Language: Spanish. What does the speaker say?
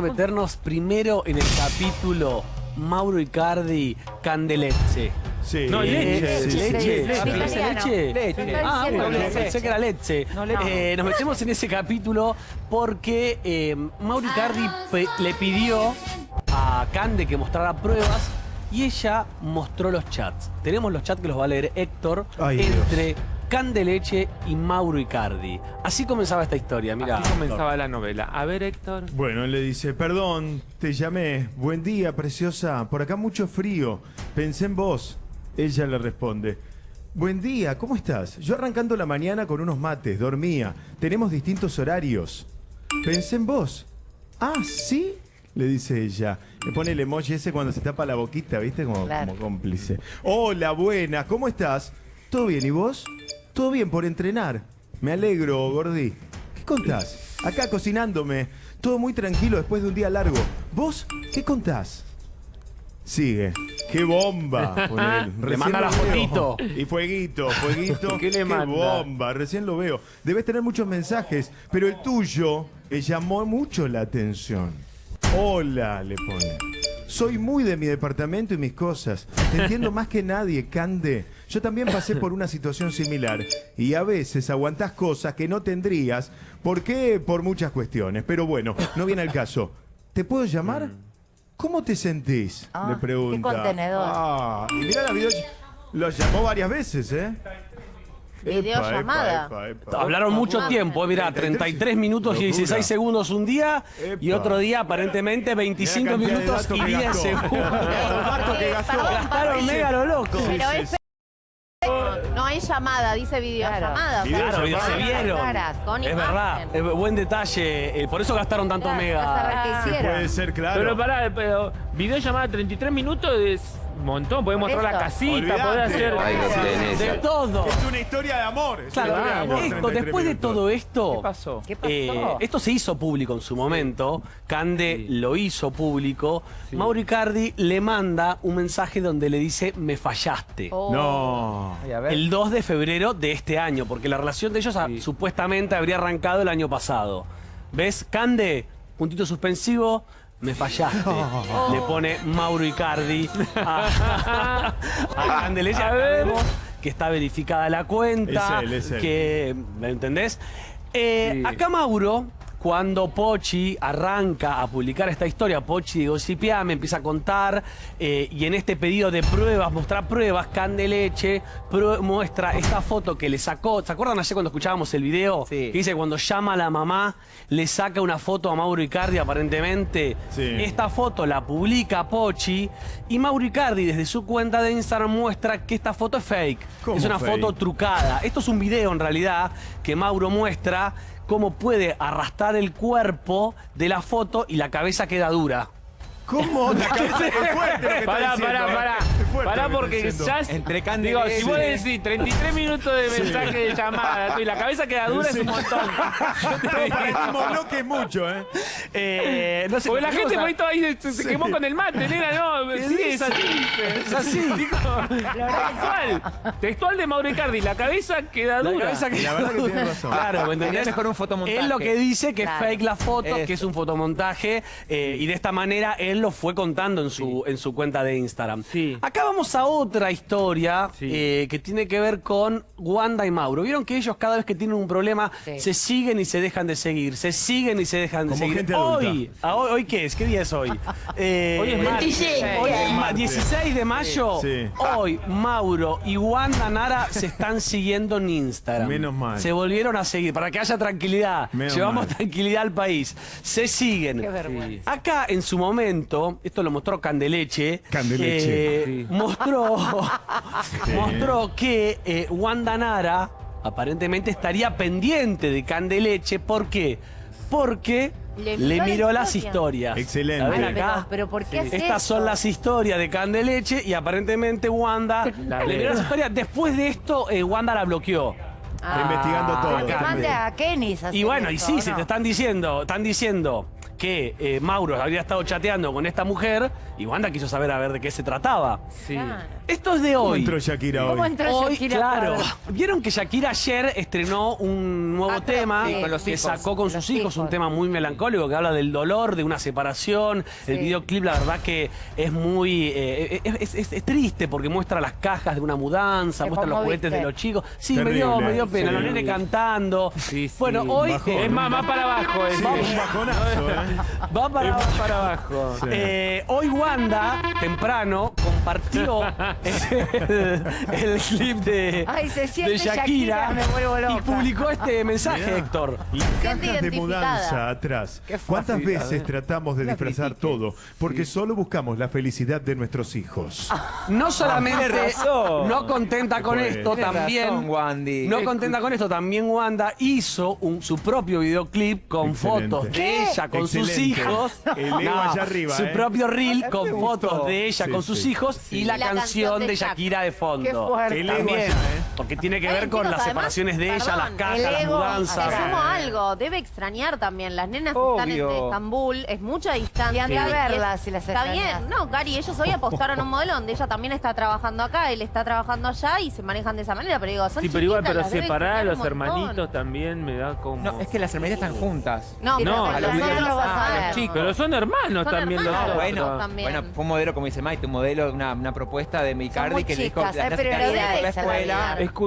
meternos primero en el capítulo Mauro Icardi Candeleche. Sí. No, leche. Sí, leche. sí. Ah, leche. ¿pensé leche? Leche. Ah, bueno, leche. pensé que era leche. No. Eh, nos metemos en ese capítulo porque eh, Mauro Icardi le pidió a Cande que mostrara pruebas y ella mostró los chats. Tenemos los chats que los va a leer Héctor Ay, Dios. Candeleche y Mauro Icardi. Así comenzaba esta historia, mira. Así comenzaba la novela. A ver, Héctor. Bueno, él le dice, perdón, te llamé. Buen día, preciosa. Por acá mucho frío. Pensé en vos. Ella le responde, buen día, ¿cómo estás? Yo arrancando la mañana con unos mates, dormía. Tenemos distintos horarios. Pensé en vos. Ah, ¿sí? Le dice ella. Le pone el emoji ese cuando se tapa la boquita, ¿viste? Como, Claro. como cómplice. Hola, buena, ¿cómo estás? ¿Todo bien? ¿Y vos? Todo bien por entrenar. Me alegro, Gordi. ¿Qué contás? Acá cocinándome. Todo muy tranquilo después de un día largo. ¿Vos qué contás? Sigue. ¡Qué bomba! Recién manda la fotito. Y fueguito, fueguito. ¿Qué le manda? bomba! Recién lo veo. Debes tener muchos mensajes, pero el tuyo me llamó mucho la atención. Hola, le pone. Soy muy de mi departamento y mis cosas. Te entiendo más que nadie, Cande. Yo también pasé por una situación similar. Y a veces aguantás cosas que no tendrías. ¿Por qué? Por muchas cuestiones. Pero bueno, no viene al caso. ¿Te puedo llamar? ¿Cómo te sentís? Ah, le pregunta. qué contenedor. Ah, y mira la video. Lo llamó varias veces, ¿eh? Videollamada. Epa, epa, epa. Hablaron mucho tiempo, eh, mirá, 33 minutos y Locura. 16 segundos un día y otro día aparentemente 25 Mirá la cantidad de minutos y que 10 gastó. segundos. Gastaron mega lo loco. No hay llamada, dice videollamada. o sea, Claro, Videollamada. se vieron. caras, con Es verdad, buen detalle. eh, Por eso gastaron tanto Claro, mega. puede ser, claro. Pero pará, pero videollamada 33 minutos es un montón. Podés mostrar la casita, Olvidate. podés hacer. Ahí lo tenés. De todo. Es una historia de amor. es Claro, una historia de amor, esto, 33 después de minutos. todo esto, ¿Qué pasó? ¿Qué pasó? Eh, esto se hizo público en su momento. Cande Sí. lo hizo público. Sí. Mauro Icardi le manda un mensaje donde le dice me fallaste. Oh. No. Ay, a ver. El 2 de febrero de este año, porque la relación de ellos Sí. supuestamente habría arrancado el año pasado. ¿Ves? Cande, puntito suspensivo, me fallaste. Le pone Mauro Icardi a, a Candeleche. A Acá ver. vemos que está verificada la cuenta. Es él, es él. Que, ¿me entendés? Eh, Sí. Acá Mauro, cuando Pochi arranca a publicar esta historia, Pochi de Gossipia me empieza a contar eh, y en este pedido de pruebas, mostrar pruebas, Candeleche prue- muestra esta foto que le sacó. ¿Se acuerdan ayer cuando escuchábamos el video? Sí. Que dice cuando llama a la mamá, le saca una foto a Mauro Icardi aparentemente. Sí. Esta foto la publica Pochi y Mauro Icardi desde su cuenta de Instagram muestra que esta foto es fake. ¿Cómo es una fake? foto trucada. Esto es un video en realidad que Mauro muestra cómo puede arrastrar el cuerpo de la foto y la cabeza queda dura. ¿Cómo? La cabeza es fuerte lo que está Pará, diciendo, pará, ¿eh? pará. Es fuerte lo Pará que está porque ya es- Entre Digo, si vos decís 33 minutos de mensaje de llamada y la cabeza queda dura es un montón. No, para el mismo bloque es mucho, ¿eh? Eh, no sé, Porque la gente ahí se, se quemó con el mate, nena, no, sí, es así. Es así. Textual. Textual de Mauro Icardi, la cabeza queda La dura. cabeza queda La verdad que dura. tiene razón. Claro, ¿me entendés? mejor un fotomontaje. Él lo que dice que Claro. es fake la foto, Eso. que es un fotomontaje, eh, y de esta manera él lo fue contando en su, en su cuenta de Instagram. Sí. Acá vamos a otra historia Sí. eh, que tiene que ver con Wanda y Mauro. Vieron que ellos cada vez que tienen un problema Sí. se siguen y se dejan de seguir, se siguen y se dejan de Como seguir. gente hoy, ah, hoy, ¿hoy qué es? ¿Qué día es hoy? Eh, Hoy es martes. Hoy es ma- 16 de mayo. Sí. Hoy Mauro y Wanda Nara se están siguiendo en Instagram. Menos mal. Se volvieron a seguir para que haya tranquilidad. Menos Llevamos mal. tranquilidad al país. Se siguen. Qué vergüenza. Acá en su momento, esto lo mostró Candeleche. Candeleche. eh, Sí. mostró, mostró que eh, Wanda Nara aparentemente estaría pendiente de Candeleche. ¿Por qué? Porque Le le, miró la miró las historia. historias. Excelente. Pero, pero ¿por qué Estas son las historias de Candeleche y aparentemente Wanda La le miró las historias. Después de esto, eh, Wanda la bloqueó. Está investigando todo. Que mande a Kenis a Y bueno, y sí, ¿o se no? te están diciendo, están diciendo, que eh, Mauro había estado chateando con esta mujer y Wanda quiso saber a ver de qué se trataba. Sí. Esto es de ¿Cómo hoy. entró Shakira ¿Cómo hoy? entró Hoy, Shakira claro. Vieron que Shakira ayer estrenó un nuevo Ah, tema sí, con los que hijos. sacó con Los sus hijos, un hijos. tema muy melancólico que habla del dolor, de una separación. El videoclip, la verdad que es muy. eh, es, es- es triste porque muestra las cajas de una mudanza, muestra los juguetes de los chicos. Sí, me dio, me dio pena. Los nenes cantando. Sí, sí. Bueno, hoy Bajón. eh, Es más, más para abajo. Es, Sí, un bajonazo, ¿eh? va para para abajo. Eh, hoy Wanda, temprano, compartió el, el clip de, Ay, se siente de Shakira, Shakira, me vuelvo loca. y publicó este mensaje, Mirá, Héctor. Las cajas de mudanza atrás. Qué ¿Cuántas veces tratamos de disfrazar todo? Porque solo buscamos la felicidad de nuestros hijos. No solamente no contenta con Pues, esto, también razón, Wandy. no contenta con esto, también Wanda hizo un- su propio videoclip con Excelente. fotos de ¿Qué? ella con sus hijos. El ego allá arriba, Su ¿eh? propio reel con fotos de ella Sí, con sus sí. hijos y la, Y la canción canción de de Shak- Shakira de fondo. Qué fuerte. Ego También, ¿eh? porque tiene que ver con las separaciones de ella, las cajas, el las mudanzas. Sumo algo, debe extrañar también. Las nenas están en. Estambul, es mucha distancia. Y anda a es- verlas si las Está bien, no, Cari, ellos hoy apostaron un modelo donde ella también está trabajando acá, él está trabajando allá y se manejan de esa manera, pero digo, son Sí, pero igual, pero separar a los hermanitos también me da como. No, es que las hermanitas están juntas. No, no, a los ah, chicos. Pero son hermanos también los Ah, bueno, también. bueno, fue un modelo, como dice Maite, un modelo, una, una propuesta de Micardi que le dijo chicas, las por la escuela. Escucha,